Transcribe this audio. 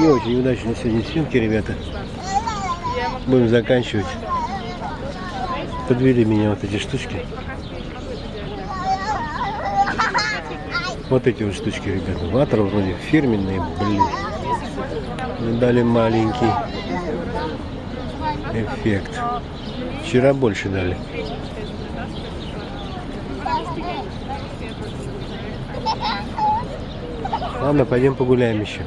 Не очень удачные сегодня съемки, ребята. Будем заканчивать. Подвели меня вот эти штучки. Вот эти вот штучки, ребята. Ватер вроде фирменные, блин. Дали маленький эффект. Вчера больше дали. Ладно, пойдем погуляем еще.